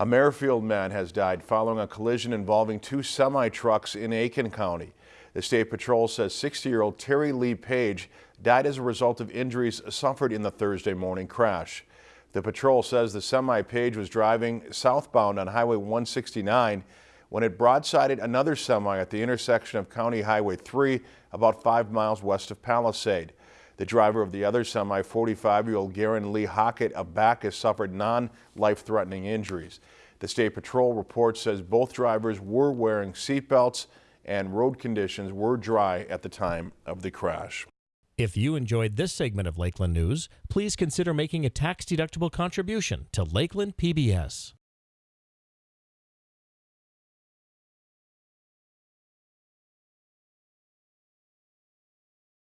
A Merrifield man has died following a collision involving two semi-trucks in Aitkin County. The State Patrol says 60-year-old Terry Lee Page died as a result of injuries suffered in the Thursday morning crash. The patrol says the semi-Page was driving southbound on Highway 169 when it broadsided another semi at the intersection of County Highway 3 about five miles west of Palisade. The driver of the other semi, 45-year-old Garen Lee Hockett of Backus, suffered non-life-threatening injuries. The State Patrol report says both drivers were wearing seatbelts and road conditions were dry at the time of the crash. If you enjoyed this segment of Lakeland News, please consider making a tax-deductible contribution to Lakeland PBS.